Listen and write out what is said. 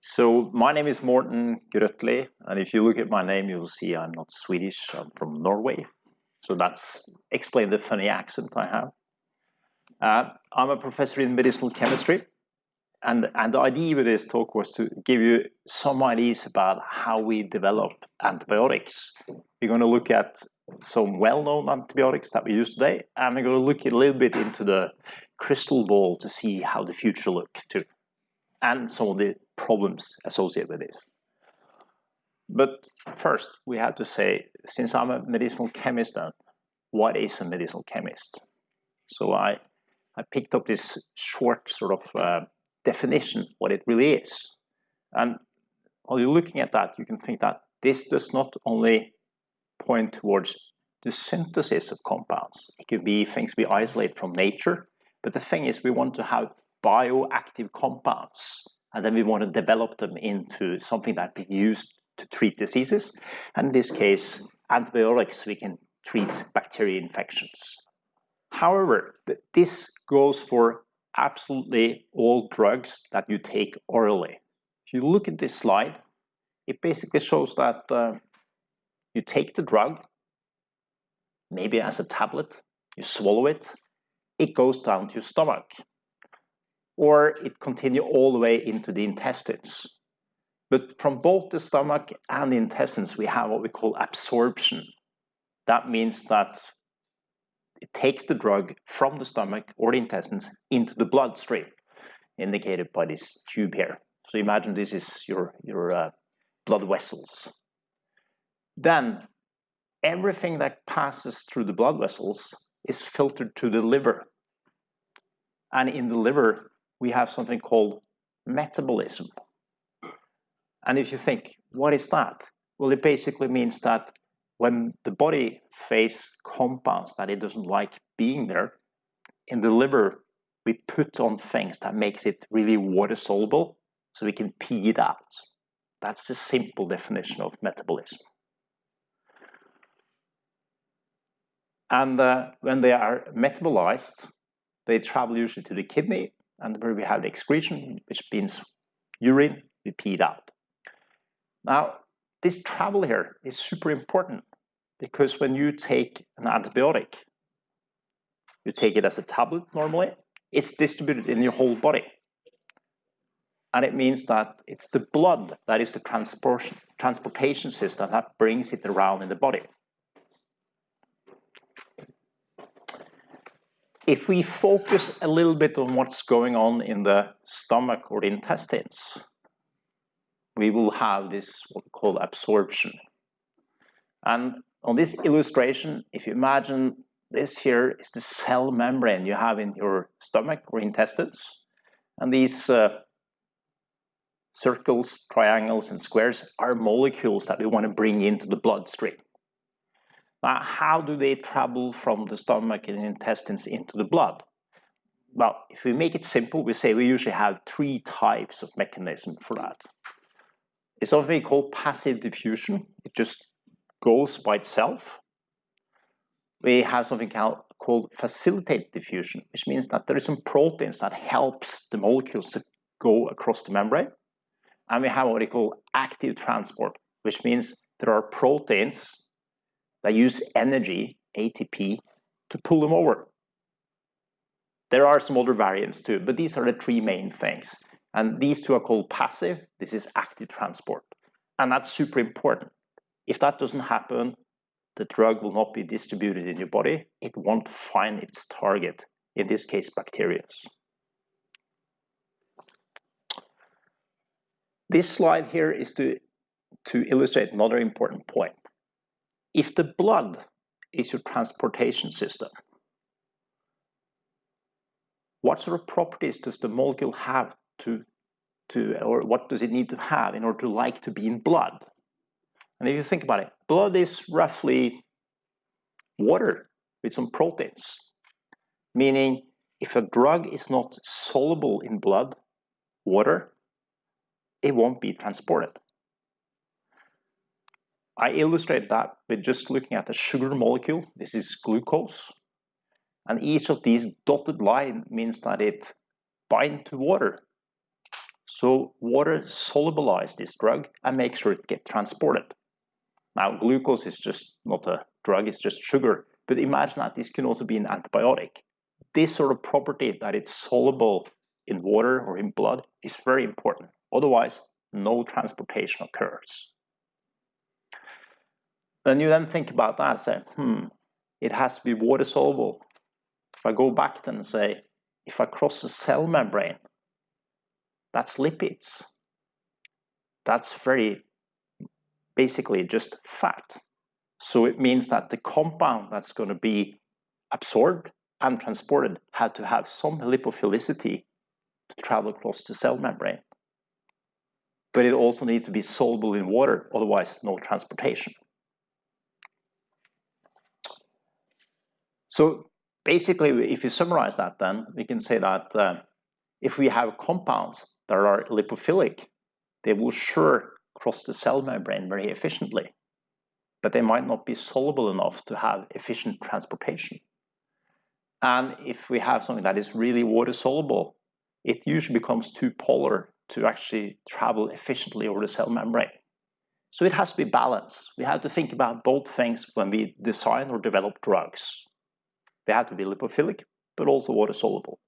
So my name is Morten Grøtli, and if you look at my name, you will see I'm not Swedish, I'm from Norway. So that's explain the funny accent I have. Uh, I'm a professor in medicinal chemistry, and, and the idea with this talk was to give you some ideas about how we develop antibiotics. We're going to look at some well-known antibiotics that we use today, and we're going to look a little bit into the crystal ball to see how the future look too, and some of the problems associated with this. But first, we have to say, since I'm a medicinal chemist, then, what is a medicinal chemist? So I, I picked up this short sort of uh, definition, what it really is. And while you're looking at that, you can think that this does not only point towards the synthesis of compounds. It could be things we isolate from nature, but the thing is we want to have bioactive compounds and then we want to develop them into something that we use to treat diseases. And in this case, antibiotics, we can treat bacteria infections. However, this goes for absolutely all drugs that you take orally. If you look at this slide, it basically shows that uh, you take the drug, maybe as a tablet, you swallow it, it goes down to your stomach, or it continue all the way into the intestines. But from both the stomach and the intestines, we have what we call absorption. That means that it takes the drug from the stomach or the intestines into the bloodstream, indicated by this tube here. So imagine this is your, your uh, blood vessels. Then everything that passes through the blood vessels is filtered to the liver. And in the liver, we have something called metabolism. And if you think, what is that? Well, it basically means that when the body face compounds that it doesn't like being there, in the liver, we put on things that makes it really water soluble so we can pee it out. That's the simple definition of metabolism. And uh, when they are metabolized, they travel usually to the kidney, and where we have the excretion, which means urine, we pee it out. Now, this travel here is super important because when you take an antibiotic, you take it as a tablet normally, it's distributed in your whole body. And it means that it's the blood that is the transportation, transportation system that brings it around in the body. If we focus a little bit on what's going on in the stomach or the intestines, we will have this what we call absorption. And on this illustration, if you imagine this here is the cell membrane you have in your stomach or intestines, and these uh, circles, triangles, and squares are molecules that we want to bring into the bloodstream. Now, how do they travel from the stomach and intestines into the blood? Well, if we make it simple, we say we usually have three types of mechanism for that. It's something called passive diffusion. It just goes by itself. We have something called facilitated diffusion, which means that there is some proteins that helps the molecules to go across the membrane. And we have what we call active transport, which means there are proteins that use energy, ATP, to pull them over. There are some other variants too, but these are the three main things. And these two are called passive, this is active transport. And that's super important if that doesn't happen, the drug will not be distributed in your body. It won't find its target, in this case, bacteria. This slide here is to, to illustrate another important point. If the blood is your transportation system, what sort of properties does the molecule have to, to or what does it need to have in order to like to be in blood? And if you think about it, blood is roughly water with some proteins, meaning if a drug is not soluble in blood, water, it won't be transported. I illustrate that with just looking at the sugar molecule. This is glucose. And each of these dotted line means that it binds to water. So water solubilize this drug and make sure it gets transported. Now, glucose is just not a drug, it's just sugar. But imagine that this can also be an antibiotic. This sort of property that it's soluble in water or in blood is very important. Otherwise, no transportation occurs. Then you then think about that and say, hmm, it has to be water soluble. If I go back then and say, if I cross the cell membrane, that's lipids. That's very basically just fat. So it means that the compound that's going to be absorbed and transported had to have some lipophilicity to travel across the cell membrane. But it also needs to be soluble in water, otherwise no transportation. So basically, if you summarize that then, we can say that uh, if we have compounds that are lipophilic, they will sure cross the cell membrane very efficiently, but they might not be soluble enough to have efficient transportation. And if we have something that is really water soluble, it usually becomes too polar to actually travel efficiently over the cell membrane. So it has to be balanced. We have to think about both things when we design or develop drugs. They have to be lipophilic, but also water soluble.